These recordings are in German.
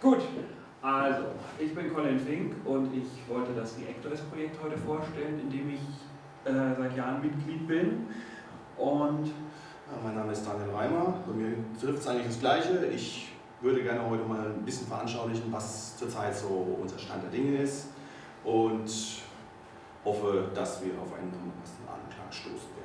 Gut, also, ich bin Colin Fink und ich wollte das Reactors-Projekt heute vorstellen, in dem ich äh, seit Jahren Mitglied bin. Und ja, mein Name ist Daniel Reimer, bei mir trifft es eigentlich das Gleiche. Ich würde gerne heute mal ein bisschen veranschaulichen, was zurzeit so unser Stand der Dinge ist und hoffe, dass wir auf einen Anklang stoßen werden.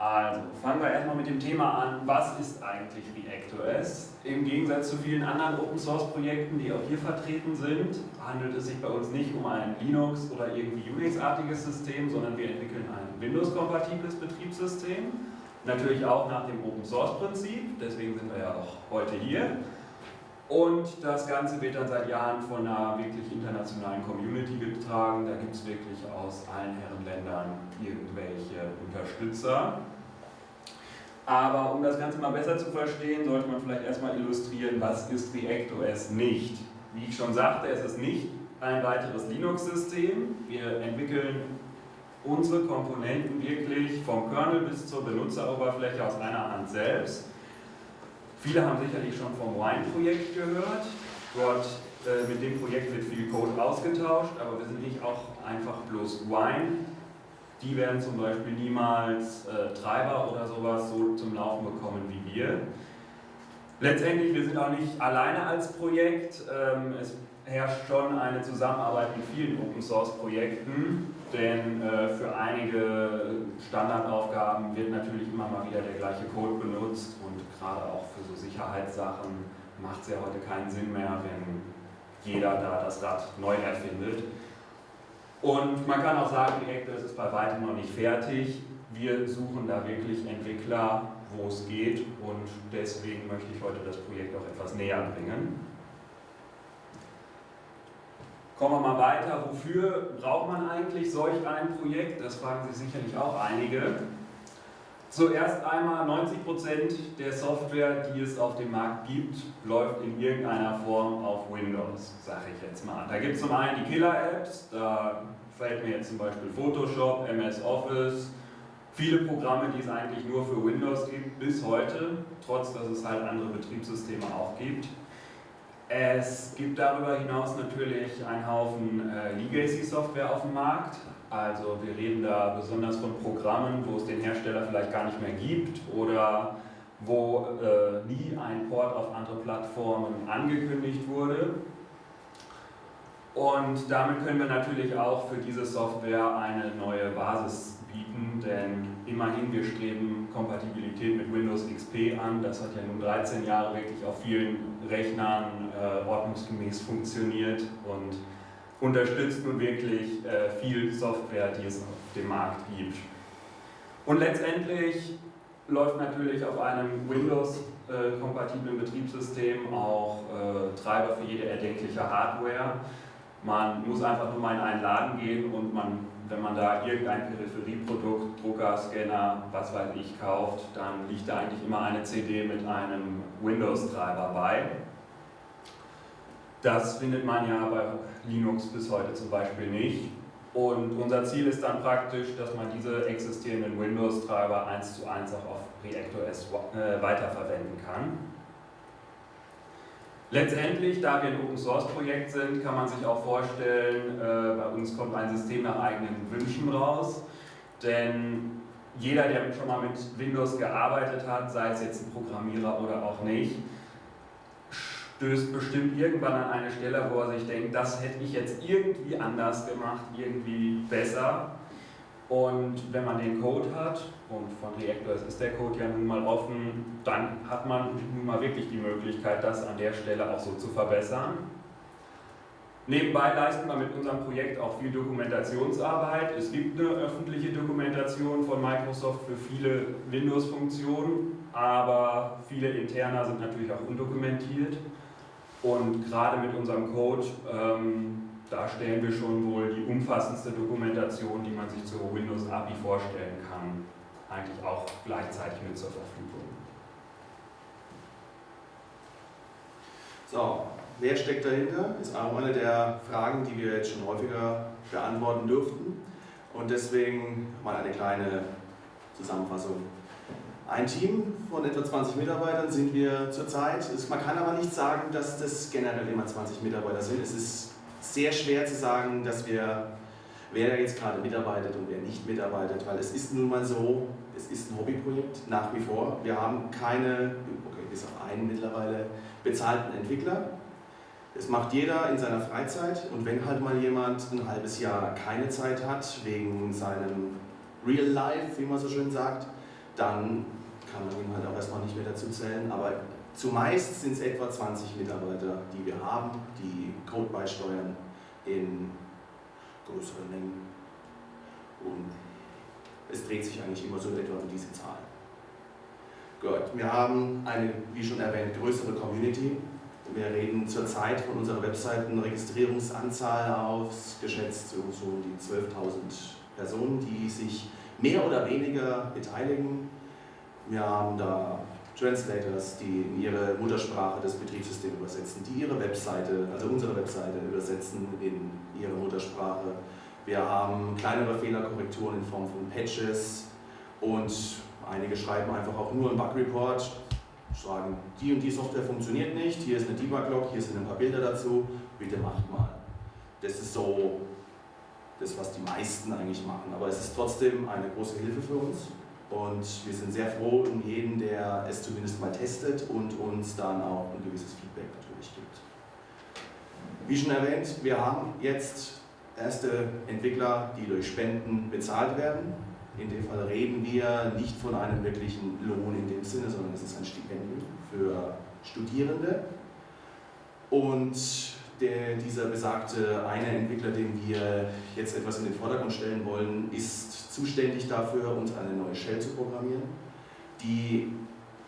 Also, fangen wir erstmal mit dem Thema an, was ist eigentlich ReactOS? Im Gegensatz zu vielen anderen Open-Source-Projekten, die auch hier vertreten sind, handelt es sich bei uns nicht um ein Linux- oder irgendwie Unix-artiges System, sondern wir entwickeln ein Windows-kompatibles Betriebssystem. Natürlich auch nach dem Open-Source-Prinzip, deswegen sind wir ja auch heute hier. Und das Ganze wird dann seit Jahren von einer wirklich internationalen Community getragen. Da gibt es wirklich aus allen Herrenländern irgendwelche Unterstützer. Aber um das Ganze mal besser zu verstehen, sollte man vielleicht erstmal illustrieren, was ist ReactOS nicht. Wie ich schon sagte, es ist nicht ein weiteres Linux-System. Wir entwickeln unsere Komponenten wirklich vom Kernel bis zur Benutzeroberfläche aus einer Hand selbst. Viele haben sicherlich schon vom Wine-Projekt gehört. Dort äh, mit dem Projekt wird viel Code ausgetauscht, aber wir sind nicht auch einfach bloß Wine. Die werden zum Beispiel niemals äh, Treiber oder sowas so zum Laufen bekommen wie wir. Letztendlich, wir sind auch nicht alleine als Projekt. Ähm, es herrscht schon eine Zusammenarbeit mit vielen Open Source Projekten, denn äh, für einige Standardaufgaben wird natürlich immer mal wieder der gleiche Code benutzt und gerade auch für so Sicherheitssachen macht es ja heute keinen Sinn mehr, wenn jeder da das Rad neu erfindet. Und man kann auch sagen, Reactor ist bei weitem noch nicht fertig. Wir suchen da wirklich Entwickler, wo es geht und deswegen möchte ich heute das Projekt auch etwas näher bringen. Kommen wir mal weiter. Wofür braucht man eigentlich solch ein Projekt? Das fragen sich sicherlich auch einige. Zuerst einmal 90% der Software, die es auf dem Markt gibt, läuft in irgendeiner Form auf Windows, sage ich jetzt mal. Da gibt es zum einen die Killer-Apps, da fällt mir jetzt zum Beispiel Photoshop, MS Office, viele Programme, die es eigentlich nur für Windows gibt, bis heute, trotz dass es halt andere Betriebssysteme auch gibt. Es gibt darüber hinaus natürlich einen Haufen äh, Legacy-Software auf dem Markt. Also wir reden da besonders von Programmen, wo es den Hersteller vielleicht gar nicht mehr gibt oder wo äh, nie ein Port auf andere Plattformen angekündigt wurde. Und damit können wir natürlich auch für diese Software eine neue Basis bieten, denn immerhin wir streben Kompatibilität mit Windows XP an. Das hat ja nun 13 Jahre wirklich auf vielen Rechnern äh, ordnungsgemäß funktioniert und unterstützt nun wirklich äh, viel Software, die es auf dem Markt gibt. Und letztendlich läuft natürlich auf einem Windows-kompatiblen äh, Betriebssystem auch äh, Treiber für jede erdenkliche Hardware. Man muss einfach nur mal in einen Laden gehen und man, wenn man da irgendein Peripherieprodukt, Drucker, Scanner, was weiß ich, kauft, dann liegt da eigentlich immer eine CD mit einem Windows-Treiber bei. Das findet man ja bei Linux bis heute zum Beispiel nicht. Und unser Ziel ist dann praktisch, dass man diese existierenden Windows-Treiber eins zu eins auch auf ReactOS äh, weiterverwenden kann. Letztendlich, da wir ein Open Source Projekt sind, kann man sich auch vorstellen, äh, bei uns kommt ein System nach eigenen Wünschen raus, denn jeder, der schon mal mit Windows gearbeitet hat, sei es jetzt ein Programmierer oder auch nicht, stößt bestimmt irgendwann an eine Stelle, wo er sich denkt, das hätte ich jetzt irgendwie anders gemacht, irgendwie besser. Und wenn man den Code hat, und von Reactors ist der Code ja nun mal offen, dann hat man nun mal wirklich die Möglichkeit, das an der Stelle auch so zu verbessern. Nebenbei leisten wir mit unserem Projekt auch viel Dokumentationsarbeit. Es gibt eine öffentliche Dokumentation von Microsoft für viele Windows-Funktionen, aber viele interner sind natürlich auch undokumentiert. Und gerade mit unserem Code ähm, da stellen wir schon wohl die umfassendste Dokumentation, die man sich zur Windows API vorstellen kann, eigentlich auch gleichzeitig mit zur Verfügung. So, wer steckt dahinter? Ist auch eine der Fragen, die wir jetzt schon häufiger beantworten dürften. Und deswegen mal eine kleine Zusammenfassung. Ein Team von etwa 20 Mitarbeitern sind wir zurzeit. Man kann aber nicht sagen, dass das generell immer 20 Mitarbeiter sind. Es ist sehr schwer zu sagen, dass wir, wer jetzt gerade mitarbeitet und wer nicht mitarbeitet, weil es ist nun mal so, es ist ein Hobbyprojekt nach wie vor. Wir haben keine, okay, bis auf einen mittlerweile, bezahlten Entwickler. Das macht jeder in seiner Freizeit und wenn halt mal jemand ein halbes Jahr keine Zeit hat, wegen seinem Real Life, wie man so schön sagt, dann kann man ihn halt auch erstmal nicht mehr dazu zählen. Aber zumeist sind es etwa 20 Mitarbeiter, die wir haben, die Code beisteuern in größeren Mengen. Und es dreht sich eigentlich immer so etwa um diese Zahl. Gut, wir haben eine, wie schon erwähnt, größere Community. Wir reden zurzeit von unserer Webseiten-Registrierungsanzahl ausgeschätzt so um die 12.000 Personen, die sich mehr oder weniger beteiligen. Wir haben da Translators, die in ihre Muttersprache das Betriebssystem übersetzen, die ihre Webseite, also unsere Webseite übersetzen in ihre Muttersprache. Wir haben kleinere Fehlerkorrekturen in Form von Patches und einige schreiben einfach auch nur einen Bug-Report, sagen, die und die Software funktioniert nicht, hier ist eine Debug-Log, hier sind ein paar Bilder dazu, bitte macht mal. Das ist so das, was die meisten eigentlich machen. Aber es ist trotzdem eine große Hilfe für uns und wir sind sehr froh um jeden, der es zumindest mal testet und uns dann auch ein gewisses Feedback natürlich gibt. Wie schon erwähnt, wir haben jetzt erste Entwickler, die durch Spenden bezahlt werden. In dem Fall reden wir nicht von einem wirklichen Lohn in dem Sinne, sondern es ist ein Stipendium für Studierende. Und der, dieser besagte eine Entwickler, den wir jetzt etwas in den Vordergrund stellen wollen, ist zuständig dafür, uns eine neue Shell zu programmieren, die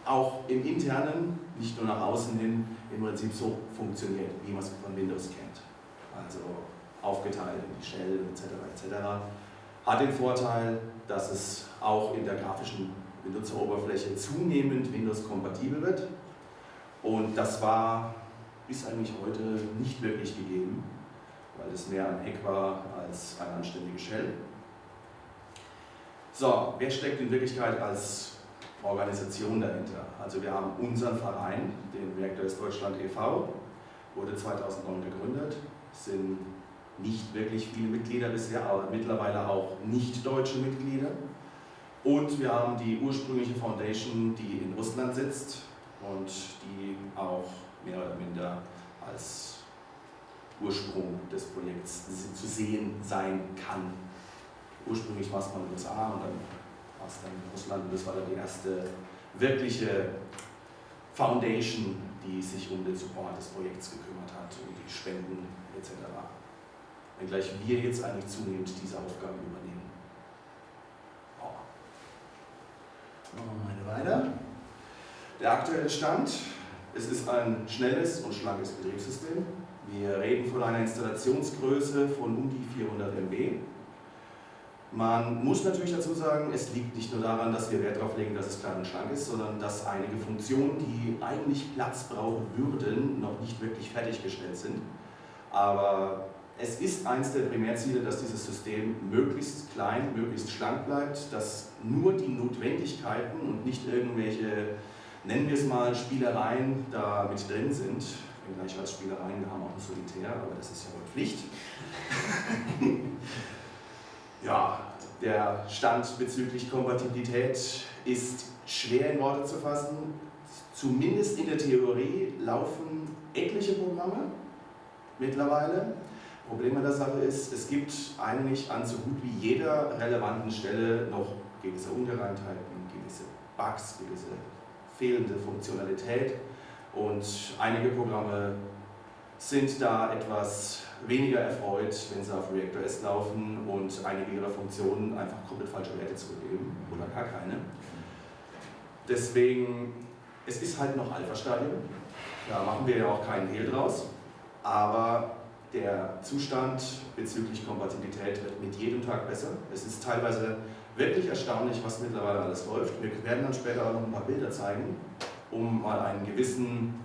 auch im Internen, nicht nur nach außen hin, im Prinzip so funktioniert, wie man es von Windows kennt. Also aufgeteilt in die Shell etc. etc. Hat den Vorteil, dass es auch in der grafischen Benutzeroberfläche zunehmend Windows-kompatibel wird. Und das war ist eigentlich heute nicht wirklich gegeben, weil es mehr ein Hack war als eine anständige Shell. So, wer steckt in Wirklichkeit als Organisation dahinter? Also wir haben unseren Verein, den Reactors Deutschland e.V., wurde 2009 gegründet, sind nicht wirklich viele Mitglieder bisher, aber mittlerweile auch nicht deutsche Mitglieder. Und wir haben die ursprüngliche Foundation, die in Russland sitzt und die auch mehr oder minder als Ursprung des Projekts zu sehen sein kann. Ursprünglich war es mal in den USA und dann war es dann in Russland und das war dann die erste wirkliche Foundation, die sich um den Support des Projekts gekümmert hat, um die Spenden etc. Wenngleich wir jetzt eigentlich zunehmend diese Aufgaben übernehmen. Machen wir mal weiter. Der aktuelle Stand es ist ein schnelles und schlankes Betriebssystem. Wir reden von einer Installationsgröße von um die 400 MB. Man muss natürlich dazu sagen, es liegt nicht nur daran, dass wir Wert darauf legen, dass es klein und schlank ist, sondern dass einige Funktionen, die eigentlich Platz brauchen würden, noch nicht wirklich fertiggestellt sind. Aber es ist eines der Primärziele, dass dieses System möglichst klein, möglichst schlank bleibt, dass nur die Notwendigkeiten und nicht irgendwelche nennen wir es mal, Spielereien da mit drin sind. Wenngleich als Spielereien, wir haben auch ein Solitär, aber das ist ja wohl Pflicht. ja, der Stand bezüglich Kompatibilität ist schwer in Worte zu fassen. Zumindest in der Theorie laufen etliche Programme mittlerweile. Problem an der Sache ist, es gibt eigentlich an so gut wie jeder relevanten Stelle noch gewisse Ungereimtheiten, gewisse Bugs, gewisse fehlende Funktionalität. Und einige Programme sind da etwas weniger erfreut, wenn sie auf Reactor S laufen und einige ihrer Funktionen einfach komplett falsche Werte zurückgeben oder gar keine. Deswegen, es ist halt noch Alpha-Stadium, da machen wir ja auch keinen Hehl draus, aber der Zustand bezüglich Kompatibilität wird mit jedem Tag besser. Es ist teilweise wirklich erstaunlich, was mittlerweile alles läuft. Wir werden dann später auch noch ein paar Bilder zeigen, um mal einen gewissen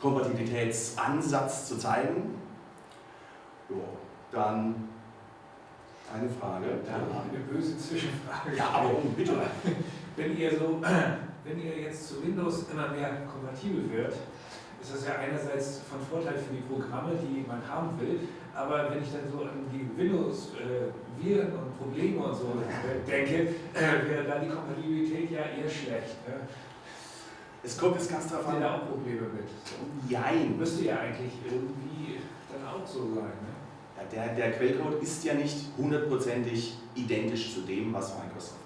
Kompatibilitätsansatz zu zeigen. Jo, dann Eine Frage. Da eine böse Zwischenfrage. Ja, aber bitte. Wenn ihr so, wenn ihr jetzt zu Windows immer mehr kompatibel wird, ist das ja einerseits von Vorteil für die Programme, die man haben will, aber wenn ich dann so an die Windows-Viren äh, und Probleme und so denke, äh, wäre da die Kompatibilität ja eher schlecht. Ne? Es kommt jetzt ganz drauf an. da auch Probleme mit? So. Jein. Müsste ja eigentlich irgendwie dann auch so sein. Ne? Ja, der, der Quellcode ist ja nicht hundertprozentig identisch zu dem, was Microsoft.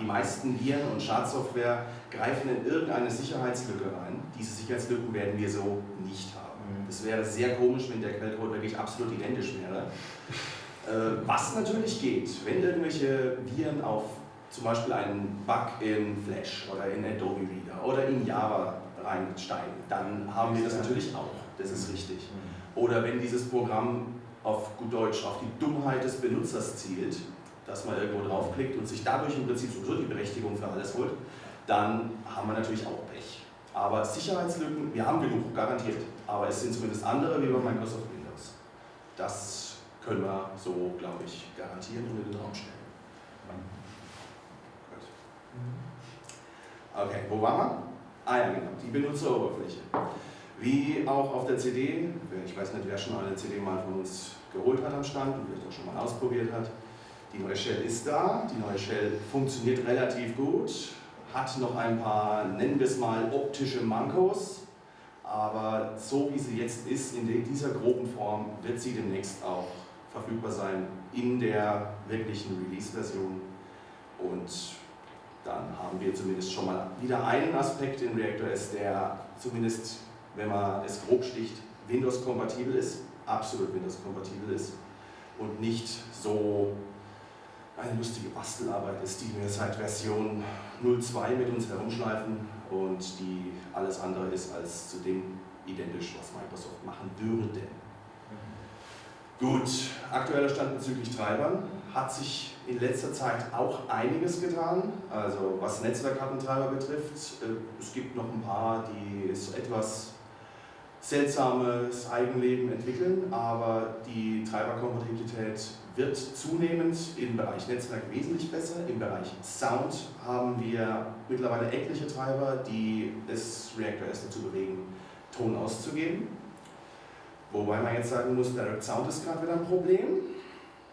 Die meisten Viren und Schadsoftware greifen in irgendeine Sicherheitslücke rein. Diese Sicherheitslücken werden wir so nicht haben. Mhm. Es wäre sehr komisch, wenn der Quellcode wirklich absolut identisch wäre. Äh, was natürlich geht, wenn irgendwelche Viren auf zum Beispiel einen Bug in Flash oder in Adobe Reader oder in Java reinsteigen, dann haben wir das natürlich auch. Das ist richtig. Oder wenn dieses Programm auf gut Deutsch auf die Dummheit des Benutzers zielt, dass man irgendwo draufklickt und sich dadurch im Prinzip sowieso die Berechtigung für alles holt, dann haben wir natürlich auch Pech. Aber Sicherheitslücken, wir haben genug, garantiert. Aber es sind zumindest andere wie bei Microsoft Windows. Das können wir so, glaube ich, garantieren und in den Raum stellen. Gut. Okay, wo waren wir? Ah ja, genau, die Benutzeroberfläche. Wie auch auf der CD, ich weiß nicht, wer schon eine CD mal von uns geholt hat am Stand und vielleicht auch schon mal ausprobiert hat. Die neue Shell ist da, die neue Shell funktioniert relativ gut, hat noch ein paar, nennen wir es mal, optische Mankos, aber so wie sie jetzt ist, in dieser groben Form, wird sie demnächst auch verfügbar sein in der wirklichen Release-Version. Und dann haben wir zumindest schon mal wieder einen Aspekt in ReactorS, der zumindest, wenn man es grob sticht, Windows-kompatibel ist, absolut Windows-kompatibel ist. Und nicht so eine lustige Bastelarbeit ist, die wir seit Version 02 mit uns herumschleifen und die alles andere ist als zu dem identisch, was Microsoft machen würde. Gut, aktueller Stand bezüglich Treibern hat sich in letzter Zeit auch einiges getan. Also was Netzwerkkartentreiber betrifft, äh, es gibt noch ein paar, die so etwas seltsames Eigenleben entwickeln, aber die Treiberkompatibilität wird zunehmend im Bereich Netzwerk wesentlich besser. Im Bereich Sound haben wir mittlerweile etliche Treiber, die es ReactorS dazu bewegen, Ton auszugeben. Wobei man jetzt sagen muss, Direct Sound ist gerade wieder ein Problem.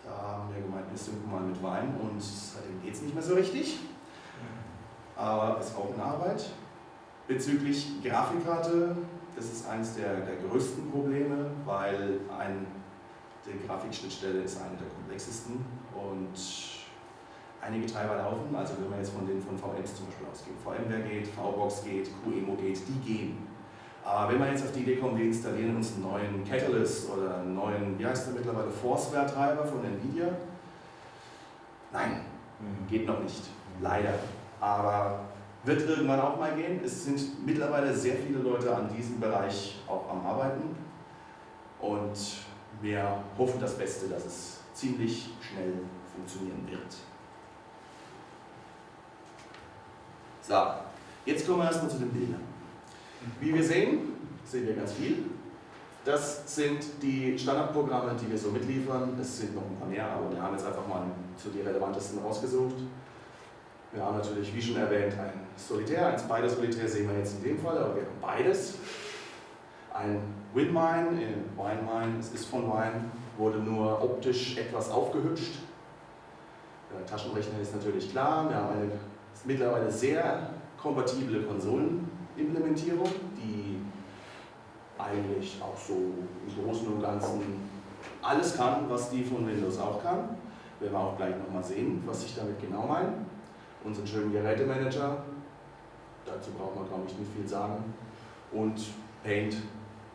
Da haben wir gemeint, wir synken mal mit Wein und seitdem geht es nicht mehr so richtig. Aber ist auch in Arbeit. Bezüglich Grafikkarte, das ist eines der, der größten Probleme, weil ein, die Grafikschnittstelle ist eine der komplexesten und einige Treiber laufen, also wenn wir jetzt von den von VMs zum Beispiel ausgehen, VMware geht, VBox geht, QEMO geht, die gehen. Aber wenn wir jetzt auf die Idee kommen, wir installieren uns einen neuen Catalyst oder einen neuen, wie heißt der mittlerweile, Forceware-Treiber von Nvidia, nein, geht noch nicht, leider. Aber wird irgendwann auch mal gehen. Es sind mittlerweile sehr viele Leute an diesem Bereich auch am Arbeiten und wir hoffen das Beste, dass es ziemlich schnell funktionieren wird. So, jetzt kommen wir erstmal zu den Bildern. Wie wir sehen, sehen wir ganz viel. Das sind die Standardprogramme, die wir so mitliefern. Es sind noch ein paar mehr, aber wir haben jetzt einfach mal zu die relevantesten rausgesucht. Wir haben natürlich, wie schon erwähnt, ein Solitär, ein Spider-Solitär sehen wir jetzt in dem Fall, aber wir haben beides. Ein WinMine, in WineMine, es ist von Wine, wurde nur optisch etwas aufgehübscht. Der Taschenrechner ist natürlich klar, wir haben eine mittlerweile sehr kompatible Konsolenimplementierung, die eigentlich auch so im Großen und Ganzen alles kann, was die von Windows auch kann. Werden wir auch gleich nochmal sehen, was ich damit genau meine. Unseren schönen Gerätemanager, dazu braucht man glaube ich nicht viel sagen. Und Paint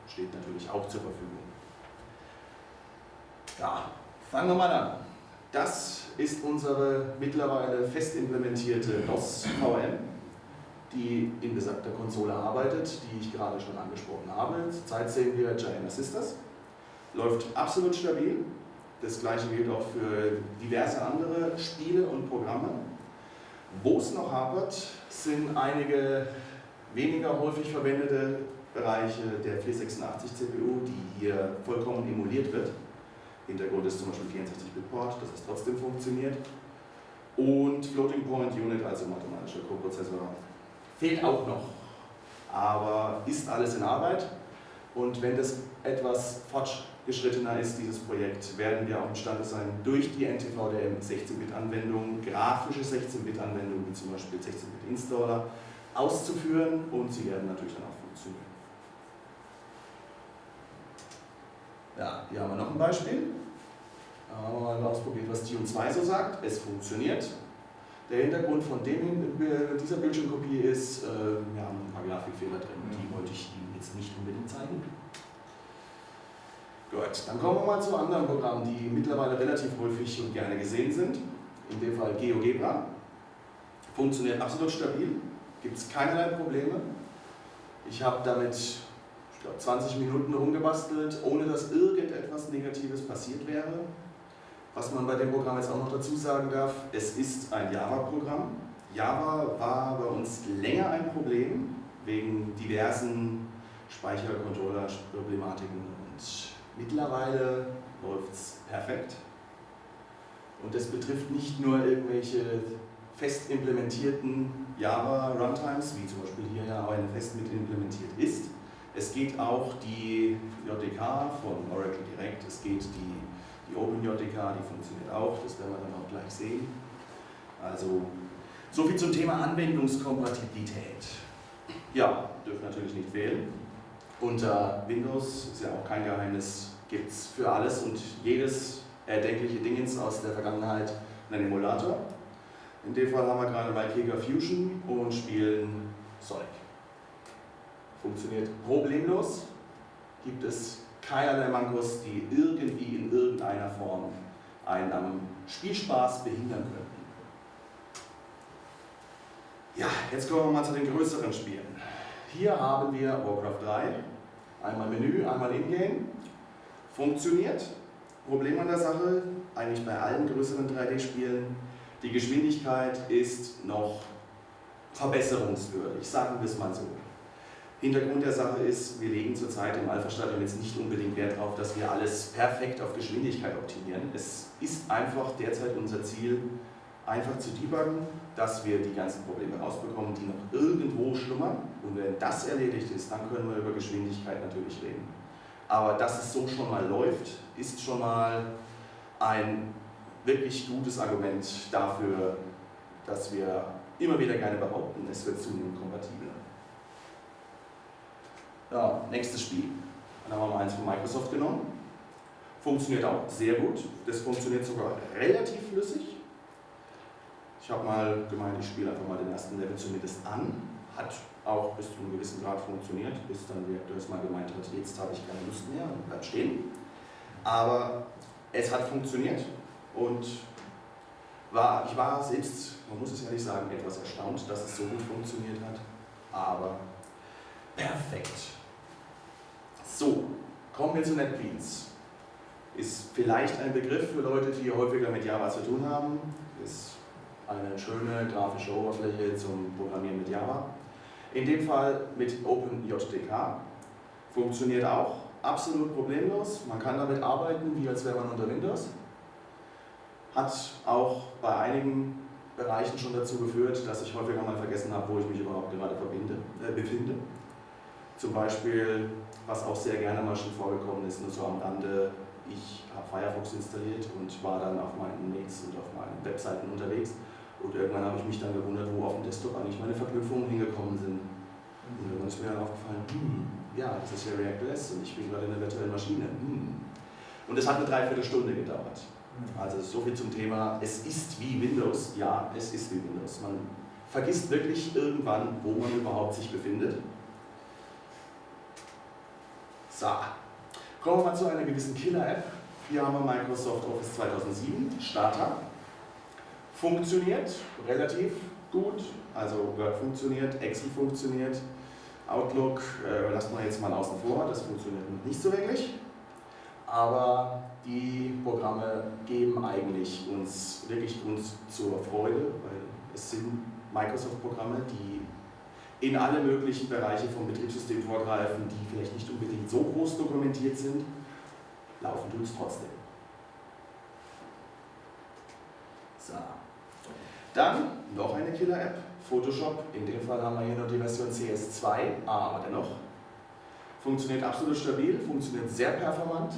steht natürlich auch zur Verfügung. Ja, fangen wir mal an. Das ist unsere mittlerweile fest implementierte DOS-VM, die in besagter Konsole arbeitet, die ich gerade schon angesprochen habe. Zurzeit sehen wir Giant Sisters. Läuft absolut stabil. Das gleiche gilt auch für diverse andere Spiele und Programme. Wo es noch hapert, sind einige weniger häufig verwendete Bereiche der 486 CPU, die hier vollkommen emuliert wird. Hintergrund ist zum Beispiel 64-Bit-Port, dass es trotzdem funktioniert. Und Floating Point Unit, also mathematischer Coprozessor, fehlt auch noch. Aber ist alles in Arbeit. Und wenn das etwas fortgeschrittener ist, dieses Projekt, werden wir auch imstande sein, durch die NTVDM 16-Bit-Anwendungen, grafische 16-Bit-Anwendungen, wie zum Beispiel 16-Bit-Installer, auszuführen und sie werden natürlich dann auch funktionieren. Ja, hier haben wir noch ein Beispiel. Haben wir mal ausprobiert, was Tune 2 so sagt. Es funktioniert. Der Hintergrund von dem, dieser Bildschirmkopie ist, äh, wir haben ein paar Grafikfehler drin, die wollte ich Ihnen jetzt nicht unbedingt zeigen. Gut, dann kommen wir mal zu anderen Programmen, die mittlerweile relativ häufig und gerne gesehen sind. In dem Fall GeoGebra. Funktioniert absolut stabil, gibt es keinerlei Probleme. Ich habe damit ich glaube, 20 Minuten rumgebastelt, ohne dass irgendetwas Negatives passiert wäre. Was man bei dem Programm jetzt auch noch dazu sagen darf, es ist ein Java-Programm. Java war bei uns länger ein Problem, wegen diversen Speichercontroller-Problematiken und mittlerweile läuft es perfekt. Und das betrifft nicht nur irgendwelche fest implementierten Java-Runtimes, wie zum Beispiel hier ja auch eine fest mit implementiert ist, es geht auch die JDK von Oracle Direct, es geht die, die OpenJDK, die funktioniert auch, das werden wir dann auch gleich sehen. Also, soviel zum Thema Anwendungskompatibilität. Ja, dürfen natürlich nicht fehlen. Unter Windows, ist ja auch kein Geheimnis, gibt es für alles und jedes erdenkliche Dingens aus der Vergangenheit einen Emulator. In dem Fall haben wir gerade Valkega Fusion und spielen Sonic funktioniert problemlos, gibt es keinerlei Mankos, die irgendwie in irgendeiner Form einen am Spielspaß behindern könnten. Ja, jetzt kommen wir mal zu den größeren Spielen. Hier haben wir Warcraft 3, einmal Menü, einmal Ingame, funktioniert. Problem an der Sache, eigentlich bei allen größeren 3D-Spielen, die Geschwindigkeit ist noch verbesserungswürdig, sagen wir es mal so. Hintergrund der Sache ist, wir legen zurzeit im Alpha-Stadium jetzt nicht unbedingt Wert darauf, dass wir alles perfekt auf Geschwindigkeit optimieren. Es ist einfach derzeit unser Ziel, einfach zu debuggen, dass wir die ganzen Probleme rausbekommen, die noch irgendwo schlummern. Und wenn das erledigt ist, dann können wir über Geschwindigkeit natürlich reden. Aber dass es so schon mal läuft, ist schon mal ein wirklich gutes Argument dafür, dass wir immer wieder gerne behaupten, es wird zunehmend kompatibel. Ja, nächstes Spiel. Dann haben wir mal eins von Microsoft genommen. Funktioniert auch sehr gut. Das funktioniert sogar relativ flüssig. Ich habe mal gemeint, ich spiele einfach mal den ersten Level zumindest an. Hat auch bis zu einem gewissen Grad funktioniert, bis dann der Reaktor mal gemeint hat, jetzt habe ich keine Lust mehr und bleibt stehen. Aber es hat funktioniert und war, ich war selbst, man muss es ehrlich sagen, etwas erstaunt, dass es so gut funktioniert hat. Aber perfekt. So, kommen wir zu NetBeans. Ist vielleicht ein Begriff für Leute, die häufiger mit Java zu tun haben. Ist eine schöne grafische Oberfläche zum Programmieren mit Java. In dem Fall mit OpenJDK. Funktioniert auch absolut problemlos. Man kann damit arbeiten, wie als wäre man unter Windows. Hat auch bei einigen Bereichen schon dazu geführt, dass ich häufiger mal vergessen habe, wo ich mich überhaupt gerade verbinde, äh, befinde. Zum Beispiel, was auch sehr gerne mal schon vorgekommen ist, nur so am Rande, ich habe Firefox installiert und war dann auf meinen Mails und auf meinen Webseiten unterwegs. Und irgendwann habe ich mich dann gewundert, wo auf dem Desktop eigentlich meine Verknüpfungen hingekommen sind. Und irgendwann ist mir dann aufgefallen, hm, ja, das ist ja ReactOS und ich bin gerade in einer virtuellen Maschine. Hm. Und es hat eine Dreiviertelstunde gedauert. Also so viel zum Thema, es ist wie Windows. Ja, es ist wie Windows. Man vergisst wirklich irgendwann, wo man überhaupt sich befindet. So, kommen wir mal zu einer gewissen Killer-App. Hier haben wir Microsoft Office 2007, Starter. Funktioniert relativ gut, also Word funktioniert, Excel funktioniert, Outlook äh, lassen wir jetzt mal außen vor, das funktioniert nicht so wirklich. Aber die Programme geben eigentlich uns wirklich Grund zur Freude, weil es sind Microsoft-Programme, die in alle möglichen Bereiche vom Betriebssystem vorgreifen, die vielleicht nicht unbedingt so groß dokumentiert sind, laufen tut es trotzdem. So. Dann noch eine Killer-App, Photoshop. In dem Fall haben wir hier nur die Version CS2, aber dennoch. Funktioniert absolut stabil, funktioniert sehr performant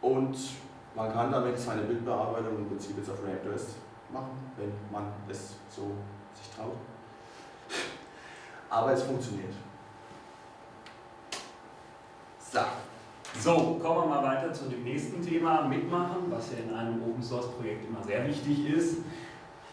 und man kann damit seine Bildbearbeitung im Prinzip jetzt auf ReactOS machen, wenn man es so sich traut. Aber es funktioniert. So. So, kommen wir mal weiter zu dem nächsten Thema, Mitmachen, was ja in einem Open Source Projekt immer sehr wichtig ist.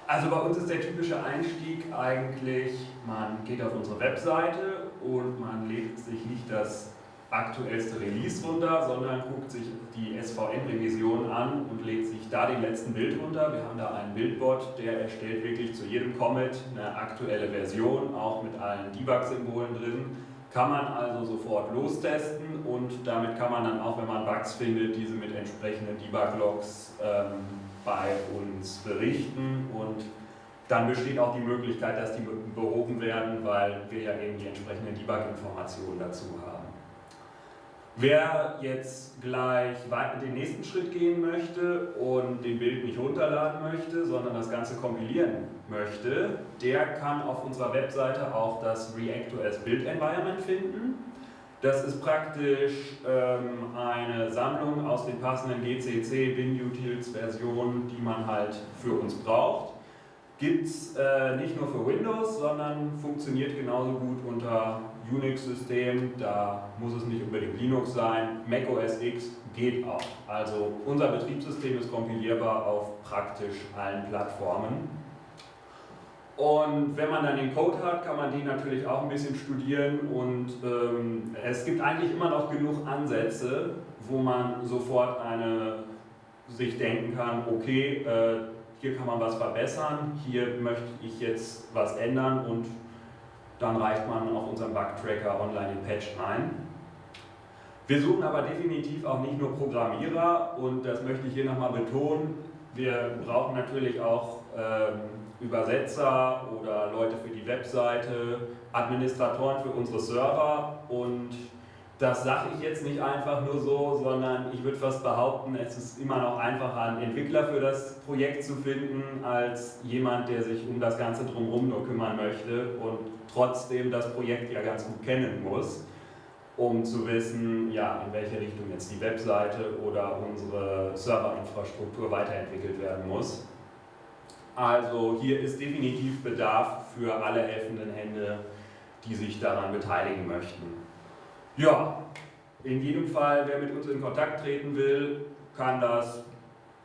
Also bei uns ist der typische Einstieg eigentlich, man geht auf unsere Webseite und man lädt sich nicht das aktuellste Release runter, sondern guckt sich die SVN-Revision an und lädt sich da den letzten Bild runter. Wir haben da einen Bildbot, der erstellt wirklich zu jedem Commit eine aktuelle Version, auch mit allen Debug-Symbolen drin. Kann man also sofort lostesten und damit kann man dann auch, wenn man Bugs findet, diese mit entsprechenden Debug-Logs ähm, bei uns berichten und dann besteht auch die Möglichkeit, dass die behoben werden, weil wir ja eben die entsprechenden Debug-Informationen dazu haben. Wer jetzt gleich den nächsten Schritt gehen möchte und den Bild nicht runterladen möchte, sondern das Ganze kompilieren möchte, der kann auf unserer Webseite auch das ReactOS Build Environment finden. Das ist praktisch ähm, eine Sammlung aus den passenden GCC WinUtils Versionen, die man halt für uns braucht. Gibt es äh, nicht nur für Windows, sondern funktioniert genauso gut unter Unix-System, da muss es nicht unbedingt Linux sein, Mac OS X geht auch. Also unser Betriebssystem ist kompilierbar auf praktisch allen Plattformen. Und wenn man dann den Code hat, kann man den natürlich auch ein bisschen studieren und ähm, es gibt eigentlich immer noch genug Ansätze, wo man sofort eine, sich denken kann, okay, äh, hier kann man was verbessern, hier möchte ich jetzt was ändern und dann reicht man auf unserem Bug-Tracker online den Patch ein. Wir suchen aber definitiv auch nicht nur Programmierer und das möchte ich hier nochmal betonen. Wir brauchen natürlich auch ähm, Übersetzer oder Leute für die Webseite, Administratoren für unsere Server und das sage ich jetzt nicht einfach nur so, sondern ich würde fast behaupten, es ist immer noch einfacher, einen Entwickler für das Projekt zu finden, als jemand, der sich um das Ganze drumherum nur kümmern möchte und trotzdem das Projekt ja ganz gut kennen muss, um zu wissen, ja, in welche Richtung jetzt die Webseite oder unsere Serverinfrastruktur weiterentwickelt werden muss. Also hier ist definitiv Bedarf für alle helfenden Hände, die sich daran beteiligen möchten. Ja, in jedem Fall, wer mit uns in Kontakt treten will, kann das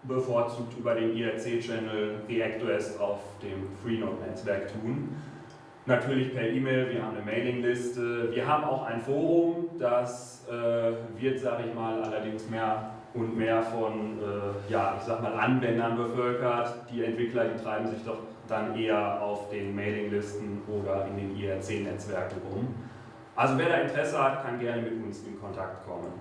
bevorzugt über den IRC-Channel ReactOS auf dem Freenode-Netzwerk tun. Natürlich per E-Mail, wir haben eine Mailingliste, wir haben auch ein Forum, das äh, wird, sage ich mal, allerdings mehr und mehr von, äh, ja, ich sag mal, Anwendern bevölkert. Die Entwickler, die treiben sich doch dann eher auf den Mailinglisten oder in den IRC-Netzwerken rum. Also wer da Interesse hat, kann gerne mit uns in Kontakt kommen.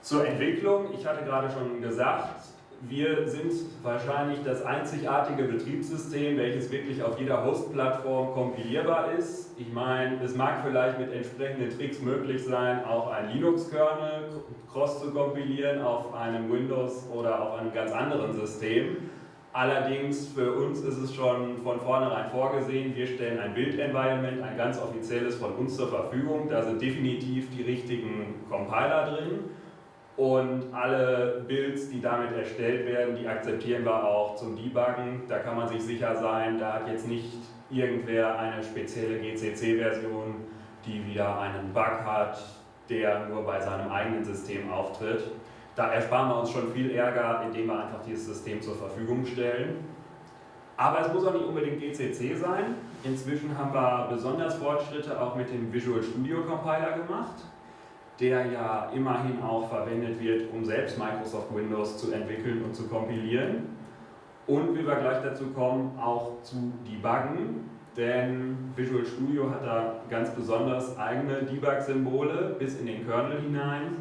Zur Entwicklung, ich hatte gerade schon gesagt, wir sind wahrscheinlich das einzigartige Betriebssystem, welches wirklich auf jeder Host-Plattform kompilierbar ist. Ich meine, es mag vielleicht mit entsprechenden Tricks möglich sein, auch ein Linux-Kernel cross zu kompilieren auf einem Windows oder auf einem ganz anderen System. Allerdings für uns ist es schon von vornherein vorgesehen, wir stellen ein Build-Environment, ein ganz offizielles von uns zur Verfügung. Da sind definitiv die richtigen Compiler drin und alle Builds, die damit erstellt werden, die akzeptieren wir auch zum Debuggen. Da kann man sich sicher sein, da hat jetzt nicht irgendwer eine spezielle GCC-Version, die wieder einen Bug hat, der nur bei seinem eigenen System auftritt. Da ersparen wir uns schon viel Ärger, indem wir einfach dieses System zur Verfügung stellen. Aber es muss auch nicht unbedingt GCC sein. Inzwischen haben wir besonders Fortschritte auch mit dem Visual Studio Compiler gemacht, der ja immerhin auch verwendet wird, um selbst Microsoft Windows zu entwickeln und zu kompilieren. Und wie wir gleich dazu kommen, auch zu debuggen, denn Visual Studio hat da ganz besonders eigene Debug-Symbole bis in den Kernel hinein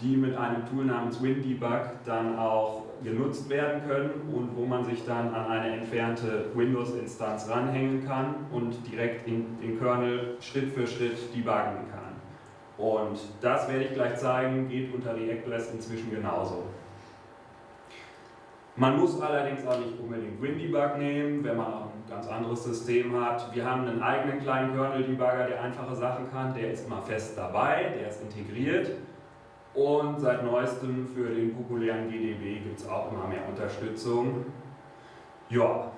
die mit einem Tool namens WinDebug dann auch genutzt werden können und wo man sich dann an eine entfernte Windows-Instanz ranhängen kann und direkt in den Kernel Schritt für Schritt debuggen kann. Und das werde ich gleich zeigen, geht unter ReactOS inzwischen genauso. Man muss allerdings auch nicht unbedingt WinDebug nehmen, wenn man auch ein ganz anderes System hat. Wir haben einen eigenen kleinen Kernel-Debugger, der einfache Sachen kann. Der ist immer fest dabei, der ist integriert. Und seit neuestem für den populären GDB gibt es auch immer mehr Unterstützung. Ja,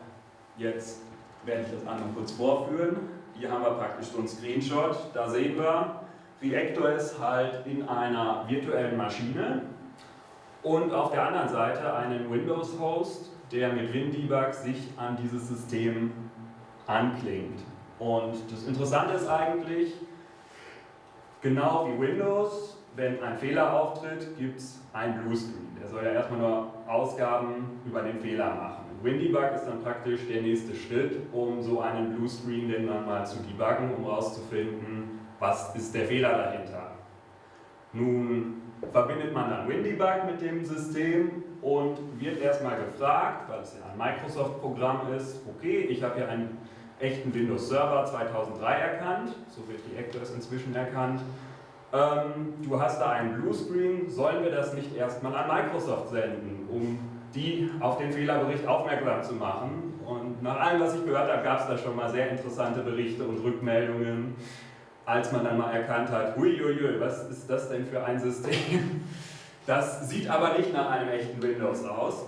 jetzt werde ich das einmal kurz vorführen. Hier haben wir praktisch so einen Screenshot. Da sehen wir, Reactor ist halt in einer virtuellen Maschine und auf der anderen Seite einen Windows-Host, der mit WinDebug sich an dieses System anklingt. Und das Interessante ist eigentlich, genau wie Windows, wenn ein Fehler auftritt, gibt es einen Bluescreen. Der soll ja erstmal nur Ausgaben über den Fehler machen. WinDebug ist dann praktisch der nächste Schritt, um so einen Bluescreen dann mal zu debuggen, um herauszufinden, was ist der Fehler dahinter. Nun verbindet man dann WinDebug mit dem System und wird erstmal gefragt, weil es ja ein Microsoft-Programm ist, okay, ich habe hier einen echten Windows Server 2003 erkannt, so wird die Actors inzwischen erkannt. Ähm, du hast da einen Bluescreen, sollen wir das nicht erstmal an Microsoft senden, um die auf den Fehlerbericht aufmerksam zu machen? Und nach allem, was ich gehört habe, gab es da schon mal sehr interessante Berichte und Rückmeldungen als man dann mal erkannt hat, huiuiui, was ist das denn für ein System? Das sieht aber nicht nach einem echten Windows aus.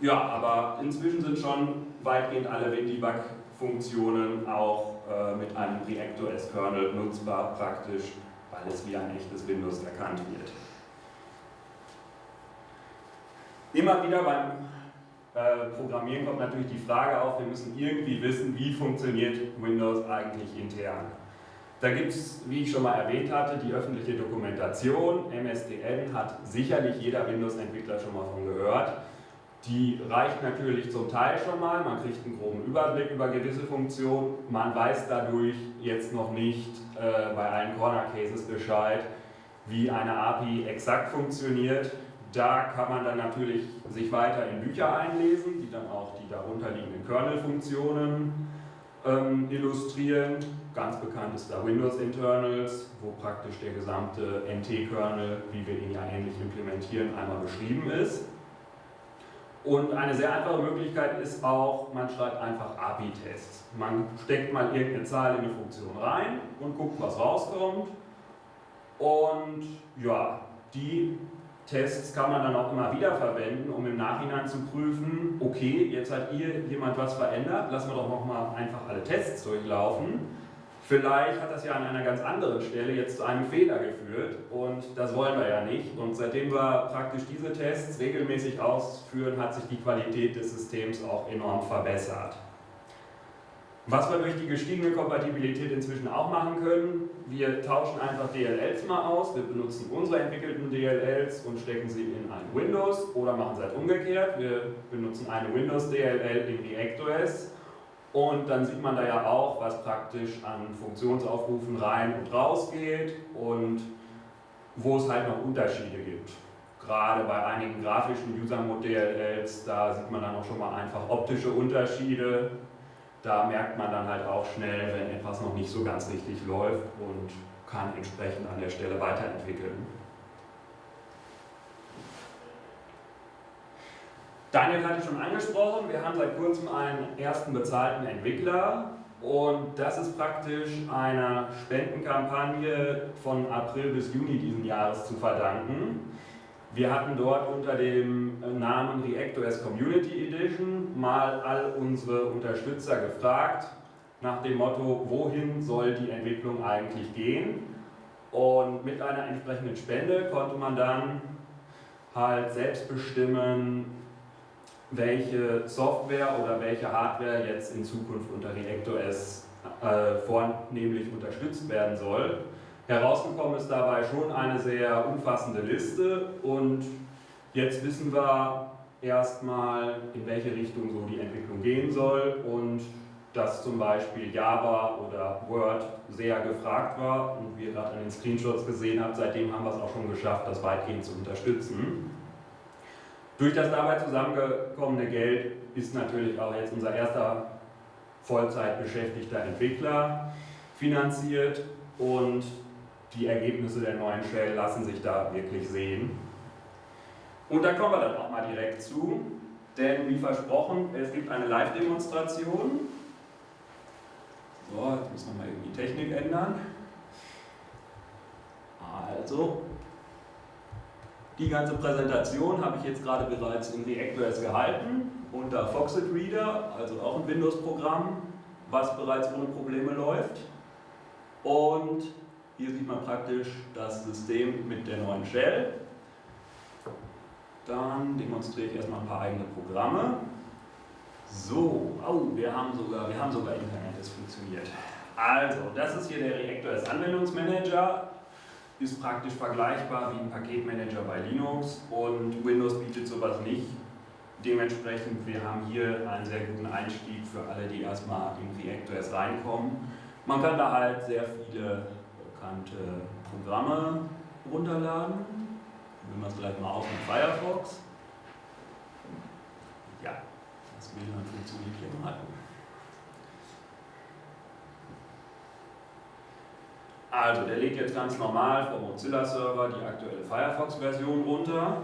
Ja, aber inzwischen sind schon weitgehend alle WinDebug-Funktionen auch äh, mit einem ReactOS-Kernel nutzbar praktisch, weil es wie ein echtes Windows erkannt wird. Immer wieder beim äh, Programmieren kommt natürlich die Frage auf, wir müssen irgendwie wissen, wie funktioniert Windows eigentlich intern. Da gibt es, wie ich schon mal erwähnt hatte, die öffentliche Dokumentation. MSDN hat sicherlich jeder Windows-Entwickler schon mal von gehört. Die reicht natürlich zum Teil schon mal, man kriegt einen groben Überblick über gewisse Funktionen. Man weiß dadurch jetzt noch nicht äh, bei allen Corner Cases Bescheid, wie eine API exakt funktioniert. Da kann man dann natürlich sich weiter in Bücher einlesen, die dann auch die darunterliegenden Kernel-Funktionen ähm, illustrieren. Ganz bekannt ist da Windows Internals, wo praktisch der gesamte NT-Kernel, wie wir ihn ja ähnlich implementieren, einmal beschrieben ist. Und eine sehr einfache Möglichkeit ist auch, man schreibt einfach API-Tests. Man steckt mal irgendeine Zahl in eine Funktion rein und guckt, was rauskommt. Und ja, die Tests kann man dann auch immer wieder verwenden, um im Nachhinein zu prüfen, okay, jetzt hat hier jemand was verändert, lassen wir doch nochmal einfach alle Tests durchlaufen. Vielleicht hat das ja an einer ganz anderen Stelle jetzt zu einem Fehler geführt und das wollen wir ja nicht. Und seitdem wir praktisch diese Tests regelmäßig ausführen, hat sich die Qualität des Systems auch enorm verbessert. Was wir durch die gestiegene Kompatibilität inzwischen auch machen können, wir tauschen einfach DLLs mal aus, wir benutzen unsere entwickelten DLLs und stecken sie in ein Windows oder machen es halt umgekehrt, wir benutzen eine Windows DLL in ReactOS und dann sieht man da ja auch, was praktisch an Funktionsaufrufen rein und raus geht und wo es halt noch Unterschiede gibt. Gerade bei einigen grafischen User-Mod-DLLs, da sieht man dann auch schon mal einfach optische Unterschiede, da merkt man dann halt auch schnell, wenn etwas noch nicht so ganz richtig läuft und kann entsprechend an der Stelle weiterentwickeln. Daniel hatte schon angesprochen, wir haben seit kurzem einen ersten bezahlten Entwickler und das ist praktisch einer Spendenkampagne von April bis Juni diesen Jahres zu verdanken. Wir hatten dort unter dem Namen ReactOS Community Edition mal all unsere Unterstützer gefragt, nach dem Motto, wohin soll die Entwicklung eigentlich gehen? Und mit einer entsprechenden Spende konnte man dann halt selbst bestimmen, welche Software oder welche Hardware jetzt in Zukunft unter ReactOS äh, vornehmlich unterstützt werden soll. Herausgekommen ist dabei schon eine sehr umfassende Liste und jetzt wissen wir erstmal, in welche Richtung so die Entwicklung gehen soll und dass zum Beispiel Java oder Word sehr gefragt war und wie ihr gerade an den Screenshots gesehen habt, seitdem haben wir es auch schon geschafft, das weitgehend zu unterstützen. Durch das dabei zusammengekommene Geld ist natürlich auch jetzt unser erster Vollzeit beschäftigter Entwickler finanziert und die Ergebnisse der neuen Shell lassen sich da wirklich sehen. Und da kommen wir dann auch mal direkt zu. denn wie versprochen, es gibt eine Live-Demonstration. So, jetzt müssen wir mal irgendwie die Technik ändern. Also, die ganze Präsentation habe ich jetzt gerade bereits in ReactOS gehalten, unter Foxit Reader, also auch ein Windows-Programm, was bereits ohne Probleme läuft. Und hier sieht man praktisch das System mit der neuen Shell. Dann demonstriere ich erstmal ein paar eigene Programme. So, oh, wir haben sogar, wir haben sogar Internet, es funktioniert. Also, das ist hier der ReactOS Anwendungsmanager. Ist praktisch vergleichbar wie ein Paketmanager bei Linux und Windows bietet sowas nicht. Dementsprechend, wir haben hier einen sehr guten Einstieg für alle, die erstmal in ReactOS reinkommen. Man kann da halt sehr viele bekannte Programme runterladen. Probieren wir es gleich mal aus mit Firefox. Ja, das WLAN funktioniert hier mal. Also, der legt jetzt ganz normal vom Mozilla-Server die aktuelle Firefox-Version runter.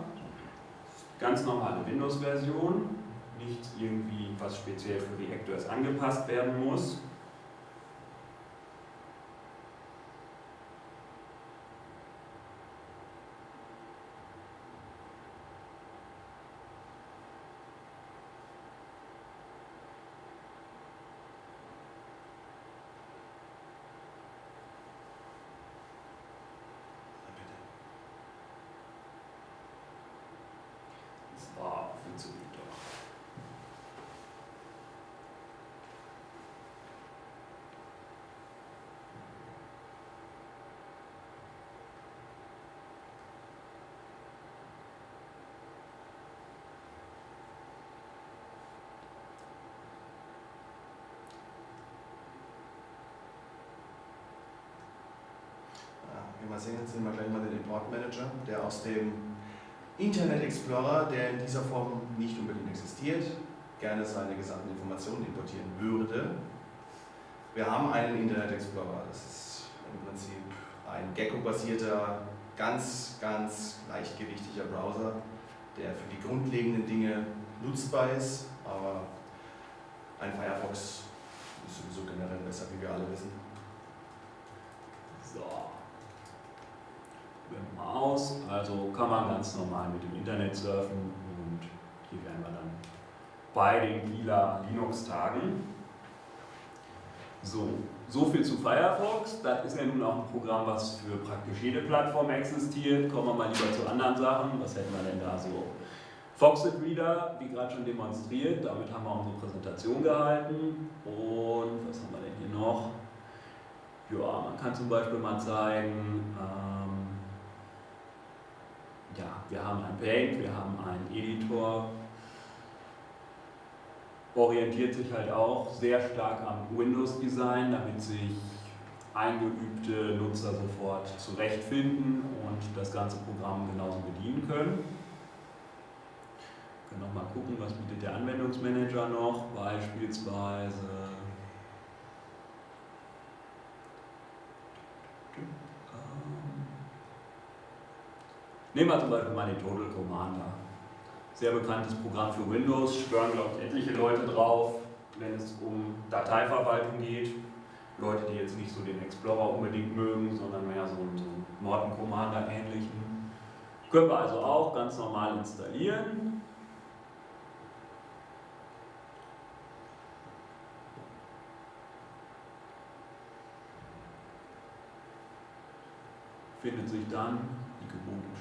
Ganz normale Windows-Version, nichts irgendwie, was speziell für ReactOS angepasst werden muss. So, funktioniert doch. Ja, wie wir sehen, sehen wir gleich mal den Import Manager, der aus dem Internet Explorer, der in dieser Form nicht unbedingt existiert, gerne seine gesamten Informationen importieren würde. Wir haben einen Internet Explorer, das ist im Prinzip ein Gecko-basierter, ganz, ganz leichtgewichtiger Browser, der für die grundlegenden Dinge nutzbar ist, aber ein Firefox ist sowieso generell besser, wie wir alle wissen. So. Probieren wir mal aus. Also kann man ganz normal mit dem Internet surfen und hier wären wir dann bei den Kieler Linux-Tagen. So, so viel zu Firefox. Das ist ja nun auch ein Programm, was für praktisch jede Plattform existiert. Kommen wir mal lieber zu anderen Sachen. Was hätten wir denn da so? Foxit Reader, wie gerade schon demonstriert, damit haben wir unsere Präsentation gehalten. Und was haben wir denn hier noch? Ja, man kann zum Beispiel mal zeigen, ähm, wir haben ein Paint, wir haben einen Editor, orientiert sich halt auch sehr stark am Windows-Design, damit sich eingeübte Nutzer sofort zurechtfinden und das ganze Programm genauso bedienen können. Wir können noch mal gucken, was bietet der Anwendungsmanager noch, beispielsweise Nehmen wir zum Beispiel mal den Total Commander. Sehr bekanntes Programm für Windows, schwören glaube ich etliche Leute drauf, wenn es um Dateiverwaltung geht. Leute, die jetzt nicht so den Explorer unbedingt mögen, sondern mehr so einen, so einen Norton Commander ähnlichen. Können wir also auch ganz normal installieren. findet sich dann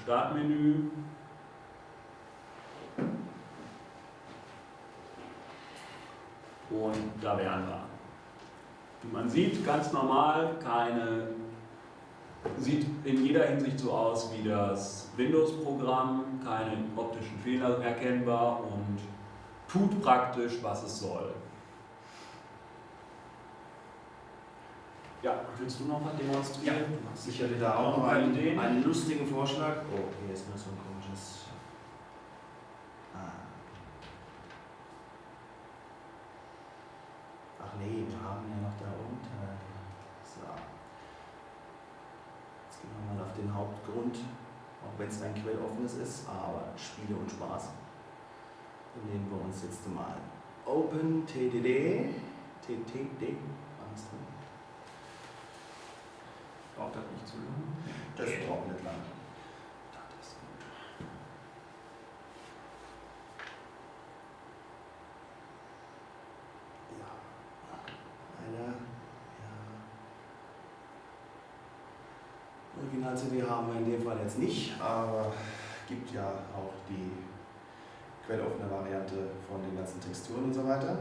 Startmenü. Und da wären wir. Wie man sieht, ganz normal, keine, sieht in jeder Hinsicht so aus wie das Windows-Programm, keine optischen Fehler erkennbar und tut praktisch, was es soll. Ja, willst du noch mal demonstrieren? Ja, Ich hätte da auch noch einen, Ideen. einen lustigen Vorschlag. Oh, hier ist nur so ein komisches. Ah. Ach nee, wir haben ja noch da unten. So. Jetzt gehen wir mal auf den Hauptgrund, auch wenn es ein quelloffenes ist, aber Spiele und Spaß. Dann nehmen wir uns jetzt mal OpenTDD. TTD. Was drin? Braucht das nicht zu lange? Das braucht nicht lange. Das ist gut. Ja. Eine. Ja. Original-CD haben wir in dem Fall jetzt nicht, aber gibt ja auch die quelloffene Variante von den ganzen Texturen und so weiter,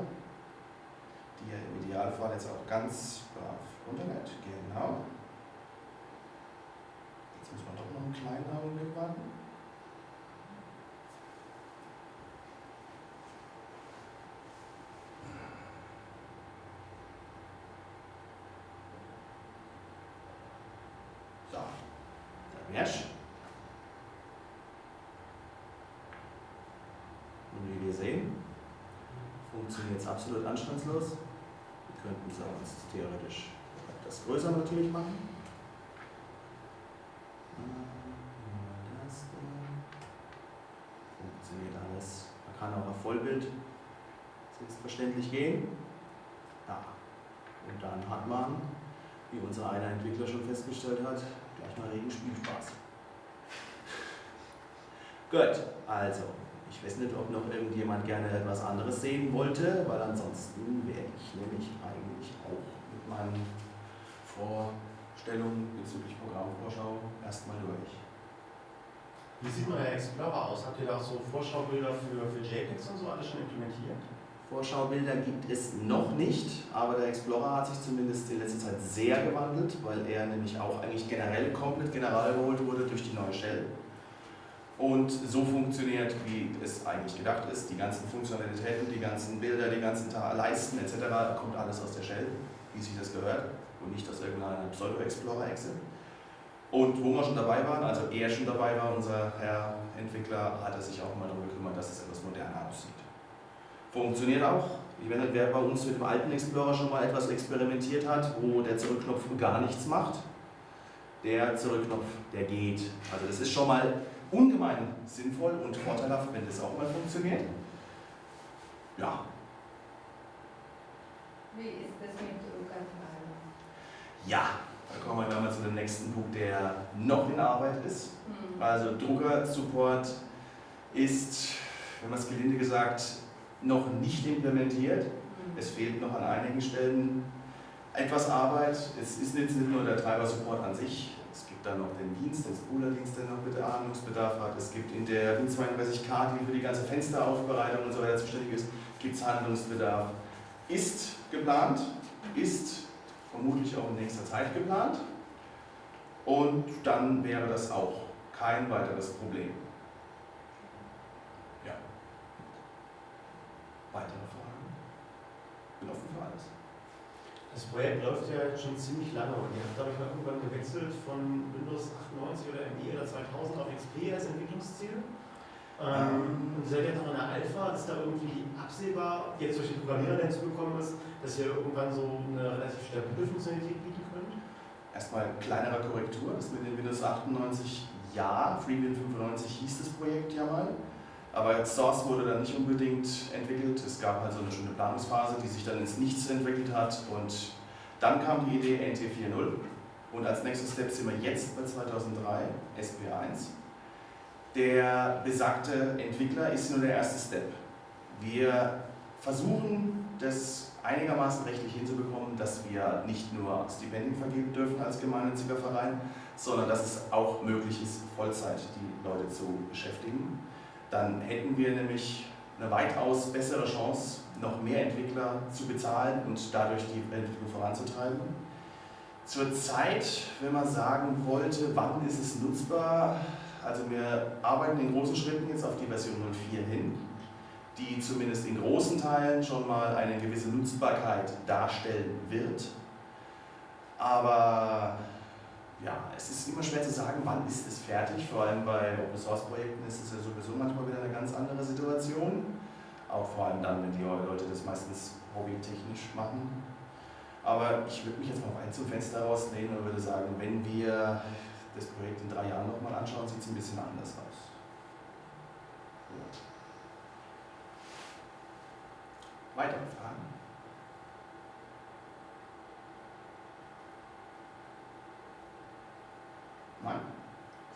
die ihr im Idealfall jetzt auch ganz brav runterlädt. Genau. Augenblick warten. So, dann wär's. Und wie wir sehen, funktioniert es absolut anstandslos. Wir könnten es auch theoretisch etwas größer natürlich machen. Äh, das da. Funktioniert alles. Man Vollbild selbstverständlich gehen. Ja. Und dann hat man, wie unser einer Entwickler schon festgestellt hat, gleich mal regen Spielspaß. Gut, also, ich weiß nicht, ob noch irgendjemand gerne etwas anderes sehen wollte, weil ansonsten wäre ich nämlich eigentlich auch mit meinen Vorstellungen bezüglich Programmvorschau erstmal durch. Wie sieht euer Explorer aus? Habt ihr da auch so Vorschaubilder für, für JPEGs und so alles schon implementiert? Vorschaubilder gibt es noch nicht, aber der Explorer hat sich zumindest in letzter Zeit sehr gewandelt, weil er nämlich auch eigentlich generell komplett general geholt wurde durch die neue Shell. Und so funktioniert, wie es eigentlich gedacht ist. Die ganzen Funktionalitäten, die ganzen Bilder, die ganzen Leisten etc. kommt alles aus der Shell, wie sich das gehört und nicht aus irgendeiner Pseudo-Explorer-Exe. Und wo wir schon dabei waren, also er schon dabei war, unser Herr Entwickler, hat er sich auch mal darum gekümmert, dass es etwas moderner aussieht. Funktioniert auch. Ich weiß nicht, wer bei uns mit dem alten Explorer schon mal etwas experimentiert hat, wo der Zurückknopf gar nichts macht. Der Zurückknopf, der geht. Also das ist schon mal ungemein sinnvoll und vorteilhaft, wenn das auch mal funktioniert. Ja, Wie ist das mit Druckanteil? ja, da kommen wir dann mal zu dem nächsten Punkt, der noch in Arbeit ist. Hm. Also Drucker-Support ist, wenn man es gelinde gesagt, noch nicht implementiert. Hm. Es fehlt noch an einigen Stellen etwas Arbeit. Es ist jetzt nicht nur der Treiber-Support an sich. Es gibt dann noch den Dienst, den Spooler-Dienst, der noch bitte Handlungsbedarf hat. Es gibt in der Win32K, die für die ganze Fensteraufbereitung und so weiter zuständig ist, gibt es Handlungsbedarf. Ist geplant, ist vermutlich auch in nächster Zeit geplant. Und dann wäre das auch kein weiteres Problem. Ja. Weitere Fragen? Bin offen für alles. Das Projekt läuft ja schon ziemlich lange und ihr habt, glaube ich, mal irgendwann gewechselt von Windows 98 oder ME oder 2000 auf XP als Entwicklungsziel. Ähm, und ihr seid jetzt noch in der Alpha, ist da irgendwie absehbar, jetzt durch die Programmierer, der hinzugekommen ist, dass ihr irgendwann so eine relativ stabile Funktionalität bieten könnt? Erstmal kleinere Korrektur, das mit den Windows 98, ja, FreeWin 95 hieß das Projekt ja mal, aber Source wurde dann nicht unbedingt entwickelt. Es gab halt so eine schöne Planungsphase, die sich dann ins Nichts entwickelt hat und dann kam die Idee NT 4.0 und als nächstes Step sind wir jetzt bei 2003, SP1. Der besagte Entwickler ist nur der erste Step. Wir versuchen, das einigermaßen rechtlich hinzubekommen, dass wir nicht nur Stipendien vergeben dürfen als gemeinnütziger Verein, sondern dass es auch möglich ist, Vollzeit die Leute zu beschäftigen. Dann hätten wir nämlich eine weitaus bessere Chance, noch mehr Entwickler zu bezahlen und dadurch die Entwicklung voranzutreiben. Zurzeit, wenn man sagen wollte, wann ist es nutzbar, also wir arbeiten in großen Schritten jetzt auf die Version 04 hin, die zumindest in großen Teilen schon mal eine gewisse Nutzbarkeit darstellen wird. Aber ja, es ist immer schwer zu sagen, wann ist es fertig. Vor allem bei Open Source Projekten ist es ja sowieso manchmal wieder eine ganz andere Situation. Auch vor allem dann, wenn die Leute das meistens hobbytechnisch machen. Aber ich würde mich jetzt mal weit zum Fenster rauslehnen und würde sagen, wenn wir das Projekt in drei Jahren nochmal anschauen, sieht es ein bisschen anders aus. Ja. Weitere Fragen? Nein?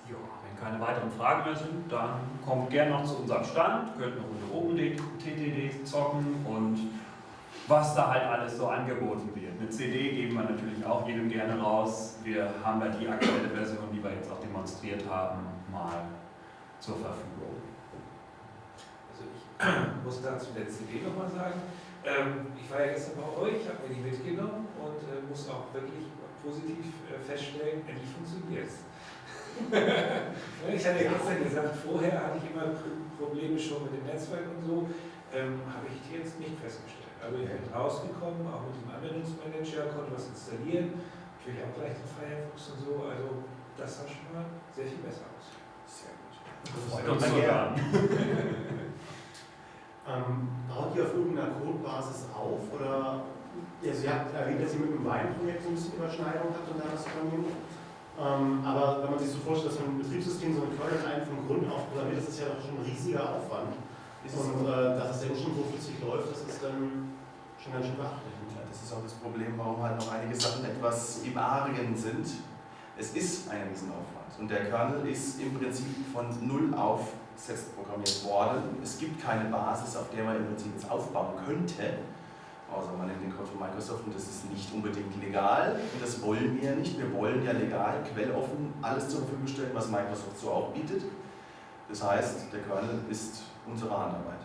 Ja, wenn keine weiteren Fragen mehr sind, dann kommt gerne noch zu unserem Stand, könnt eine Runde oben TTD zocken und was da halt alles so angeboten wird. Eine CD geben wir natürlich auch jedem gerne raus. Wir haben da die aktuelle Version, die wir jetzt auch demonstriert haben, mal zur Verfügung. Also ich muss dazu der CD nochmal sagen. Ähm, ich war ja gestern bei euch, habe mir die mitgenommen und äh, muss auch wirklich positiv äh, feststellen, endlich funktioniert es. ich hatte ja gestern gesagt, vorher hatte ich immer Probleme schon mit dem Netzwerk und so, ähm, habe ich jetzt nicht festgestellt. Also ich bin rausgekommen, auch mit dem Anwendungsmanager, konnte was installieren, natürlich auch gleich den Firefox und so, also das sah schon mal sehr viel besser aus. Sehr gut. Das freut uns sogar. Ähm, baut ihr auf irgendeiner Codebasis auf oder also ihr habt erwähnt, dass ihr mit dem Weinprojekt so ein bisschen Überschneidung habt und da das Programmieren. Ähm, aber wenn man sich so vorstellt, dass man ein Betriebssystem so ein Kernel ein vom Grund auf programmiert, das ist ja doch schon ein riesiger Aufwand. Ist und äh, dass es dann schon so flüssig läuft, das ist dann schon ganz schön beachtlich. Das ist auch das Problem, warum halt noch einige Sachen etwas im Argen sind. Es ist ein Riesenaufwand und der Kernel ist im Prinzip von null auf selbst programmiert worden. Es gibt keine Basis, auf der man im Prinzip jetzt aufbauen könnte, außer man nimmt den Code von Microsoft und das ist nicht unbedingt legal und das wollen wir ja nicht. Wir wollen ja legal, quelloffen alles zur Verfügung stellen, was Microsoft so auch bietet. Das heißt, der Kernel ist unsere Handarbeit.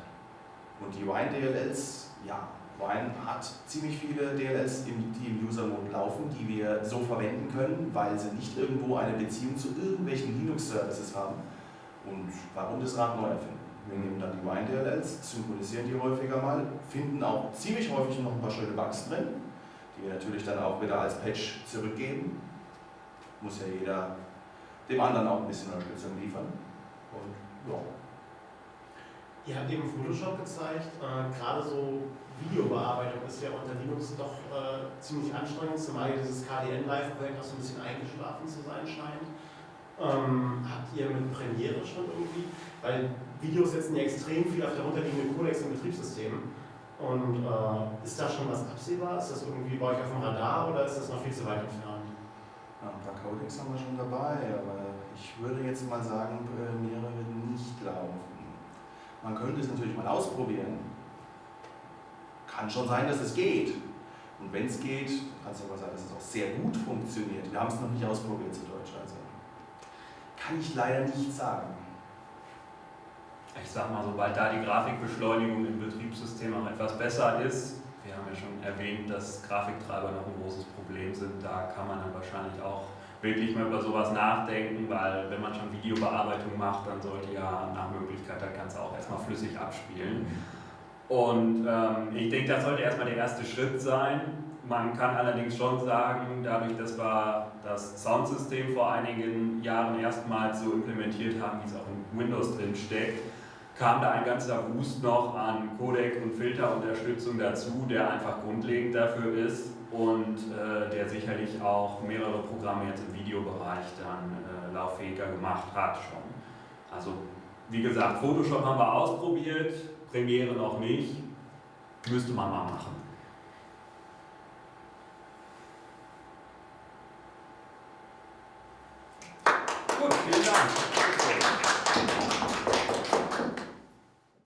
Und die Wine-DLLs, ja, Wine hat ziemlich viele DLLs, die im User-Mode laufen, die wir so verwenden können, weil sie nicht irgendwo eine Beziehung zu irgendwelchen Linux-Services haben und warum das Rad neu erfinden? Wir nehmen dann die Wine-DLLs, synchronisieren die häufiger mal, finden auch ziemlich häufig noch ein paar schöne Bugs drin, die wir natürlich dann auch wieder als Patch zurückgeben. Muss ja jeder dem anderen auch ein bisschen Unterstützung liefern. Und ja. Ihr habt eben Photoshop gezeigt, äh, gerade so Videobearbeitung ist ja unter Linux doch äh, ziemlich anstrengend, zumal dieses KDN Live-Projekt auch so ein bisschen eingeschlafen zu sein scheint. Ähm, habt ihr mit Premiere schon irgendwie, weil Videos setzen ja extrem viel auf der runterliegenden Codex im Betriebssystem. Und äh, ist da schon was absehbar? Ist das irgendwie bei euch auf dem Radar oder ist das noch viel zu weit entfernt? Ja, ein paar Codecs haben wir schon dabei, aber ich würde jetzt mal sagen, Premiere wird nicht laufen. Man könnte es natürlich mal ausprobieren. Kann schon sein, dass es geht. Und wenn es geht, kann es aber sein, dass es auch sehr gut funktioniert. Wir haben es noch nicht ausprobiert zu Deutsch. Also kann ich leider nicht sagen. Ich sag mal, sobald da die Grafikbeschleunigung im Betriebssystem auch etwas besser ist, wir haben ja schon erwähnt, dass Grafiktreiber noch ein großes Problem sind, da kann man dann wahrscheinlich auch wirklich mal über sowas nachdenken, weil wenn man schon Videobearbeitung macht, dann sollte ja nach Möglichkeit das Ganze auch erstmal flüssig abspielen. Und ähm, ich denke, das sollte erstmal der erste Schritt sein. Man kann allerdings schon sagen, dadurch, dass wir das Soundsystem vor einigen Jahren erstmals so implementiert haben, wie es auch in Windows drin steckt, kam da ein ganzer Boost noch an Codec- und Filterunterstützung dazu, der einfach grundlegend dafür ist und äh, der sicherlich auch mehrere Programme jetzt im Videobereich dann äh, lauffähiger gemacht hat schon. Also wie gesagt, Photoshop haben wir ausprobiert, Premiere noch nicht, müsste man mal machen. Gut, vielen Dank.